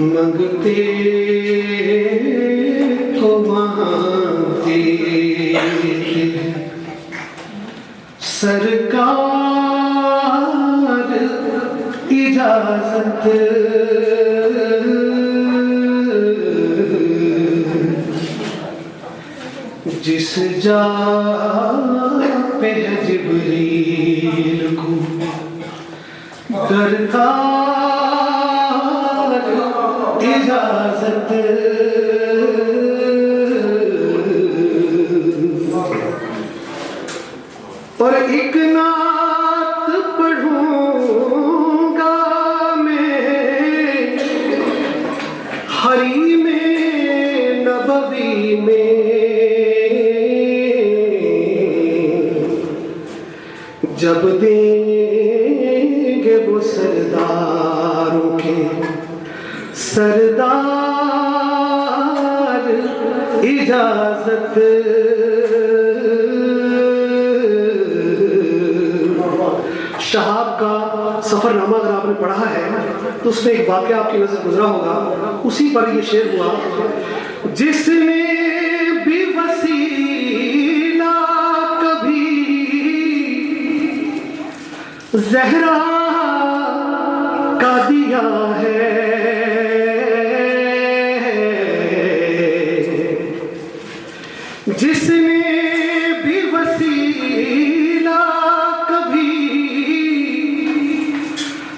منگتے تو مانتے سرکار اجازت جس جا پہ جبریل کو درکار اجازت اور ایک نعت پڑھوں گا میں حریم نبوی میں جب دیں اجازت۔ شہاب کا سفر نامہ اگر آپ نے پڑھا ہے، تو اس میں ایک واقعہ آپ کی نظر گزرا ہوگا۔ اسی پر یہ شعر ہوا، جس نے بھی وسیلہ کبھی زہرا کا دیا ہے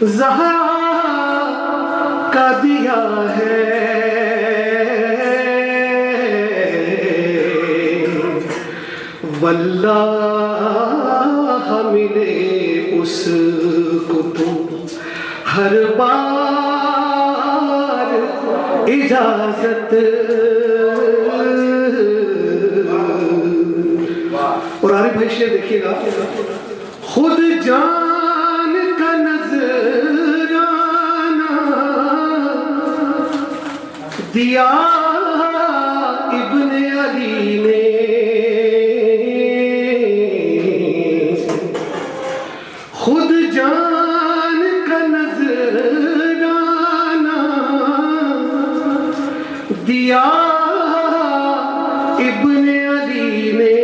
زہرا کا دیا ہے۔ واللہ ملے اس کو تو ہر بار اجازت اور عارف بھائی شعر دیکھیے گا۔ خود جان دیا ابن علی نے۔ خود جان کا نظرانہ دیا ابن علی نے۔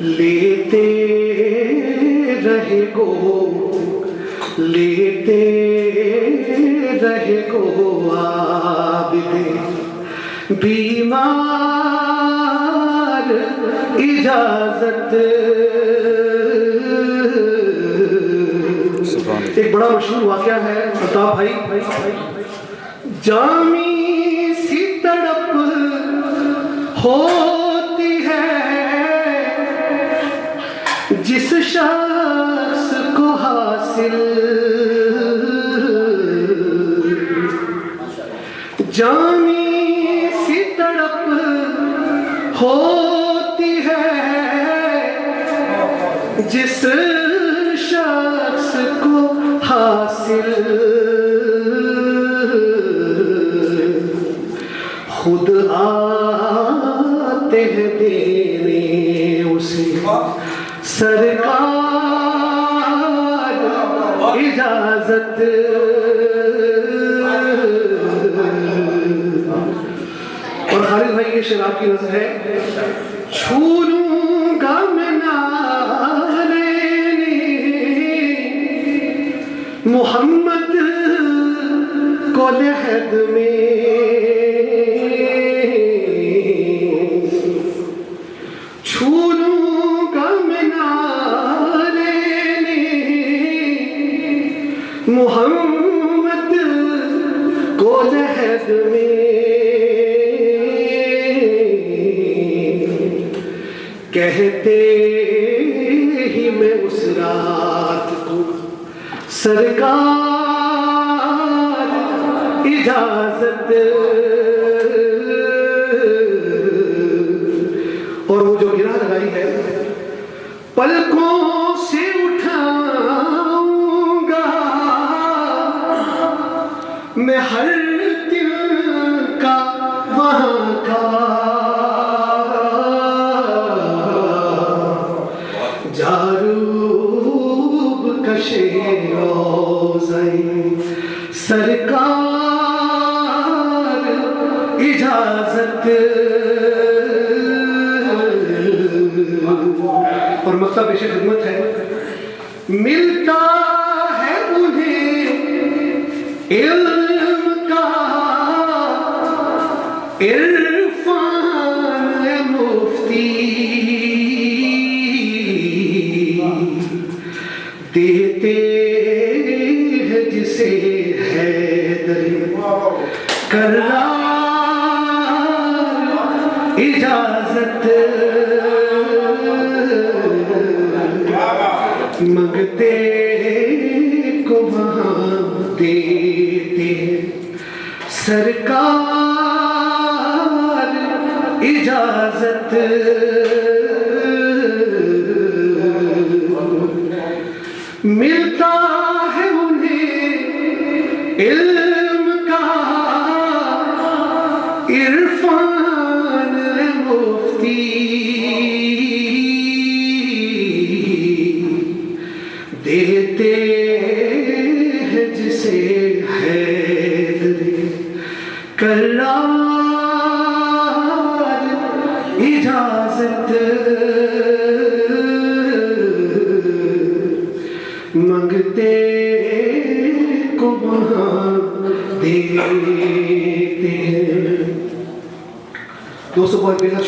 لیتے رہے گو۔ لیتے رہے گو عابد بیمار اجازت۔ ایک بڑا مشہور واقعہ ہے بتا بھائی۔ جامی سی تڑپ ہوتی جامی سی تڑپ ہوتی ہے جس شخص کو حاصل خود آتے ہیں دینے اسے سرکار اجازت یہ شراب کی نظر ہے۔ چھو لوں گا میں نالے محمد کو لحد میں۔ چھو لوں گا میں نالے محمد کو لحد میں۔ کہتے ہی میں اس رات کو سرکار اجازت اور وہ جو گرا لگائی ہے، پلکوں سے اٹھاؤں گا۔ میں ہر دل کا وہاں کا کشے روزن سرکار اجازت۔ اور مکتب پیش خدمت ہے۔ ملتا ہے انہیں علم۔ اجازت منگتے کو وہاں دیتے سرکار اجازت ملتا ہے انہیں علم دیتے ہیں جسے حیدر کرار اجازت۔ منگتے کو وہاں دیتے ہیں۔ دوستوں بہت بے